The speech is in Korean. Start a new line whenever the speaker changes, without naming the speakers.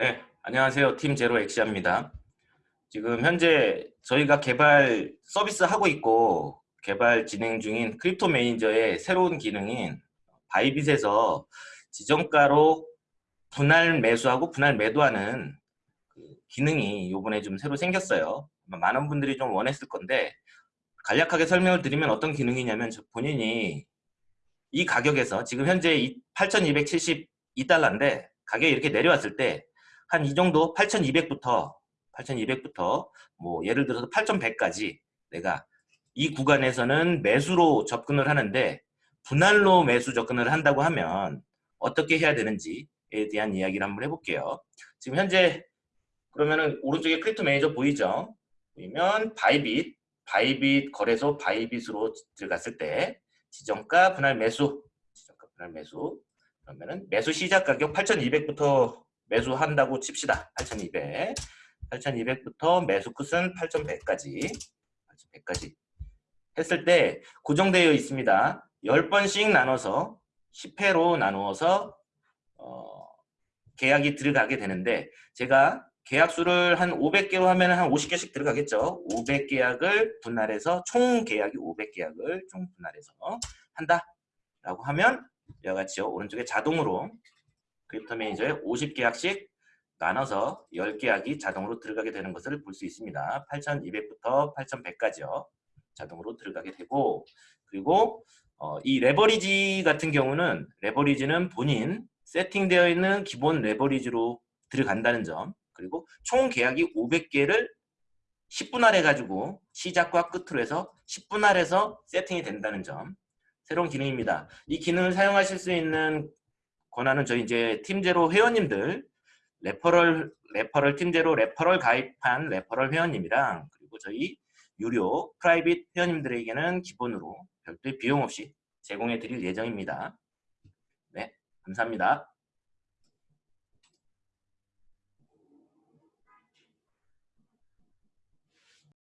네, 안녕하세요. Team Zero Exia입니다. 지금 현재 저희가 개발 서비스 하고 있고 개발 진행 중인 Crypto Manager의 새로운 기능인 Bybit에서 지정가로 분할 매수하고 분할 매도하는 그 기능이 이번에 좀 새로 생겼어요. 많은 분들이 좀 원했을 건데 간략하게 설명을 드리면 어떤 기능이냐면 본인이 이 가격에서 지금 현재 8,272달러인데 가격이 이렇게 내려왔을 때 한 이 정도 8,200부터 8,200부터 뭐 예를 들어서 8,100까지 내가 이 구간에서는 매수로 접근을 하는데 분할로 매수 접근을 한다고 하면 어떻게 해야 되는지에 대한 이야기를 한번 해볼게요. 지금 현재 그러면은 오른쪽에 Crypto Manager 보이죠? 보이면 Bybit, Bybit 거래소 Bybit으로 들어갔을 때 지정가 분할 매수, 지정가 분할 매수 그러면은 매수 시작 가격 8,200부터 매수한다고 칩시다. 8,200. 8,200부터 매수 끝은 8,100까지 8,100까지 했을 때 고정되어 있습니다. 10번씩 나눠서 10회로 나누어서 어, 계약이 들어가게 되는데 제가 계약수를 한 500개로 하면 한 50개씩 들어가겠죠. 500계약을 분할해서 총 계약이 500계약을 총 분할해서 한다 라고 하면 이와 같이요. 오른쪽에 자동으로 Crypto Manager에 50계약씩 나눠서 10계약이 자동으로 들어가게 되는 것을 볼 수 있습니다. 8200부터 8100까지요. 자동으로 들어가게 되고 그리고 어, 이 레버리지 같은 경우는 레버리지는 본인 세팅되어 있는 기본 레버리지로 들어간다는 점 그리고 총 계약이 500개를 10분할 해가지고 시작과 끝으로 해서 10분할 해서 세팅이 된다는 점 새로운 기능입니다. 이 기능을 사용하실 수 있는 권한은 저희 이제 Team Zero 회원님들 referral referral Team Zero referral 가입한 referral 회원님이랑 그리고 저희 유료 private 회원님들에게는 기본으로 별도의 비용 없이 제공해 드릴 예정입니다. 네, 감사합니다.